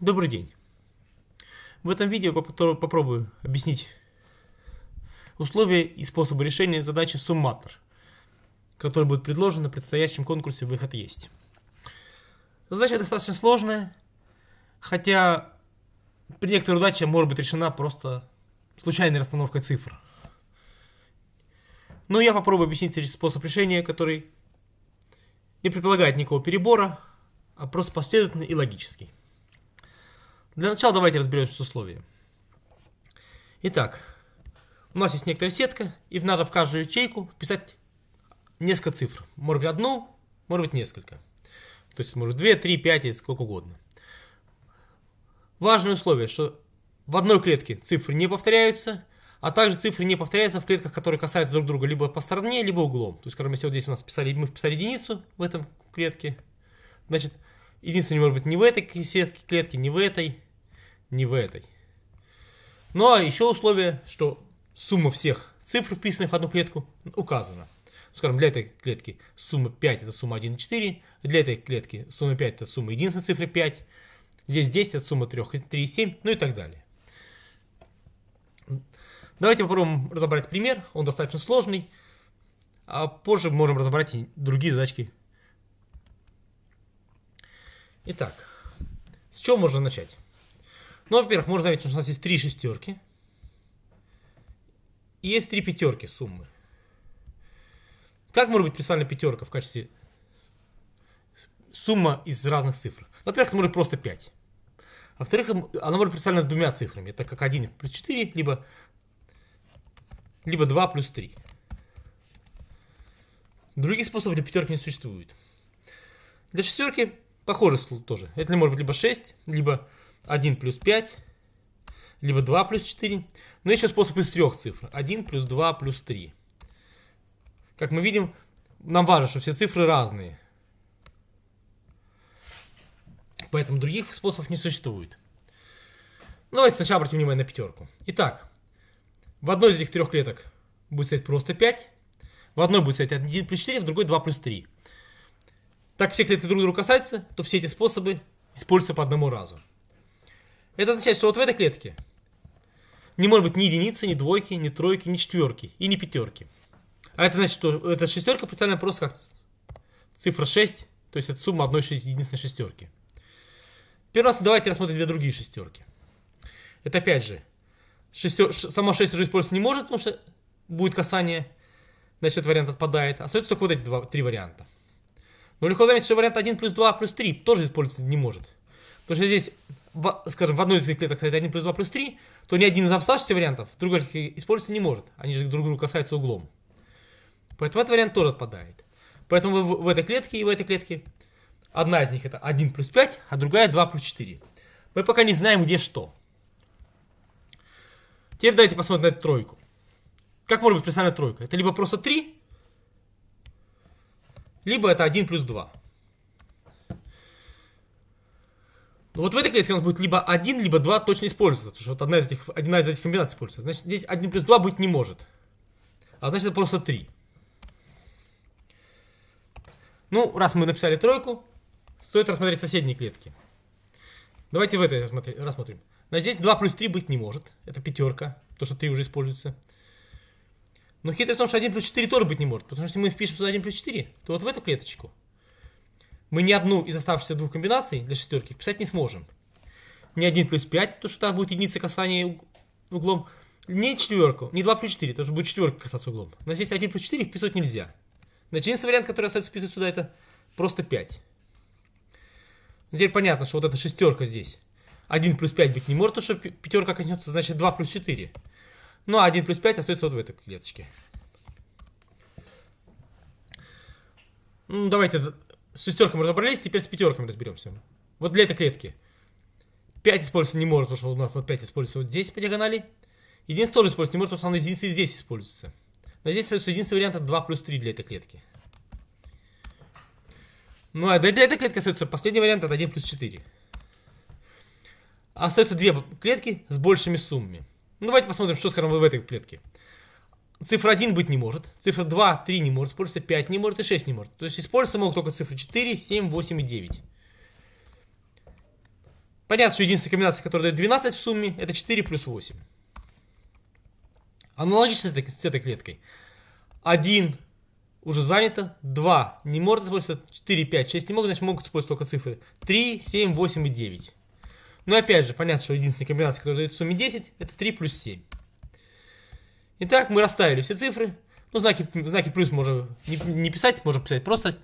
Добрый день. В этом видео попробую объяснить условия и способы решения задачи сумматор, которая будет предложена на предстоящем конкурсе «Выход есть». Задача достаточно сложная, хотя при некоторой удаче может быть решена просто случайной расстановкой цифр. Но я попробую объяснить способ решения, который не предполагает никакого перебора, а просто последовательный и логический. Для начала давайте разберемся с условием. Итак, у нас есть некоторая сетка, и надо в каждую ячейку вписать несколько цифр. Может быть одну, может быть несколько. То есть может 2, 3, 5 и сколько угодно. Важное условие, что в одной клетке цифры не повторяются, а также цифры не повторяются в клетках, которые касаются друг друга либо по стороне, либо углом. То есть, скажем, если вот здесь у нас писали, мы вписали единицу в этом клетке, значит, единица не может быть ни в этой сетке клетки, ни в этой, ни в этой. Ну а еще условие, что сумма всех цифр, вписанных в одну клетку, указана. Скажем, для этой клетки сумма 5 это сумма 1,4, для этой клетки сумма 5 это сумма единственной цифры 5, здесь 10 это сумма 3, 3,7, ну и так далее. Давайте попробуем разобрать пример, он достаточно сложный, а позже можем разобрать и другие задачки. Итак, с чего можно начать? Ну, во-первых, можно заметить, что у нас есть три шестерки. И есть три пятерки суммы. Как может быть представлена пятерка в качестве сумма из разных цифр? Во-первых, это может быть просто 5. Во-вторых, она может быть представлена с двумя цифрами. Это как 1 плюс 4, либо, либо 2 плюс 3. Других способов для пятерки не существует. Для шестерки похоже тоже. Это может быть либо 6, либо 1 плюс 5, либо 2 плюс 4. Но еще способ из трех цифр. 1 плюс 2 плюс 3. Как мы видим, нам важно, что все цифры разные. Поэтому других способов не существует. Давайте сначала обратим внимание на пятерку. Итак, в одной из этих трех клеток будет стоять просто 5. В одной будет стоять 1 плюс 4, в другой 2 плюс 3. Так все клетки друг друга касаются, то все эти способы используются по одному разу. Это означает, что вот в этой клетке не может быть ни единицы, ни двойки, ни тройки, ни четверки и ни пятерки. А это значит, что эта шестерка представлена просто как цифра 6, то есть это сумма одной единственной шестерки. Первый раз давайте рассмотрим две другие шестерки. Это опять же, шестер... сама 6 уже использоваться не может, потому что будет касание, значит этот вариант отпадает. Остается только вот эти два, три варианта. Но легко заметить, что вариант 1 плюс 2 плюс 3 тоже использоваться не может. Потому что здесь в, скажем, в одной из этих клеток стоит 1 плюс 2 плюс 3, то ни один из оставшихся вариантов другой использоваться не может. Они же друг друга касаются углом. Поэтому этот вариант тоже отпадает. Поэтому в, в этой клетке и в этой клетке одна из них это 1 плюс 5, а другая 2 плюс 4. Мы пока не знаем, где что. Теперь давайте посмотрим на эту тройку. Как может быть представлена тройка? Это либо просто 3, либо это 1 плюс 2. Но ну, вот в этой клетке у нас будет либо 1, либо 2 точно используется. Потому что вот одна из этих, одна из этих комбинаций используется. Значит, здесь 1 плюс 2 быть не может. А значит, это просто 3. Ну, раз мы написали тройку, стоит рассмотреть соседние клетки. Давайте в этой рассмотрим. Но здесь 2 плюс 3 быть не может. Это пятерка, то, что 3 уже используется. Но хитрость в том, что 1 плюс 4 тоже быть не может. Потому что если мы впишем сюда 1 плюс 4, то вот в эту клеточку мы ни одну из оставшихся двух комбинаций для шестерки вписать не сможем. Ни 1 плюс 5, то что там будет единица касания углом, не четверку, не 2 плюс 4, тоже будет четверка касаться углом. Но здесь 1 плюс 4 вписывать нельзя. Значит, единственный вариант, который остается вписывать сюда, это просто 5. теперь понятно, что вот эта шестерка здесь 1 плюс 5 быть не может, потому что пятерка коснется, значит 2 плюс 4. Ну а 1 плюс 5 остается вот в этой клеточке. Ну, давайте с шестерками разобрались, теперь с пятерками разберемся. Вот для этой клетки. 5 использоваться не может, потому что у нас вот 5 используется вот здесь по диагонали. Единственное тоже использоваться не может, потому что она единица здесь используется. Но здесь остается единственный вариант 2 плюс 3 для этой клетки. Ну а для этой клетки остается последний вариант это 1 плюс 4. Остаются две клетки с большими суммами. Ну давайте посмотрим, что скажем в этой клетке. Цифра 1 быть не может, цифра 2, 3 не может, использоваться 5 не может и 6 не может. То есть использоваться могут только цифры 4, 7, 8 и 9. Понятно, что единственная комбинация, которая дает 12 в сумме, это 4 плюс 8. Аналогично с этой, с этой клеткой. 1 уже занято, 2 не может использоваться, 4, 5, 6 не могут, значит могут использовать только цифры 3, 7, 8 и 9. Но опять же, понятно, что единственная комбинация, которая дает в сумме 10, это 3 плюс 7. Итак, мы расставили все цифры. Ну, знаки, знаки плюс можно не, не писать, можно писать просто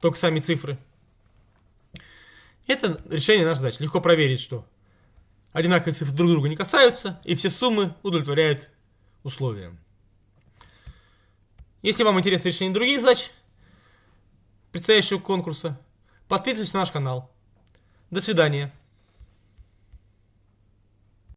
только сами цифры. Это решение нашей задачи. Легко проверить, что одинаковые цифры друг друга не касаются, и все суммы удовлетворяют условиям. Если вам интересно решение других задач предстоящего конкурса, подписывайтесь на наш канал. До свидания.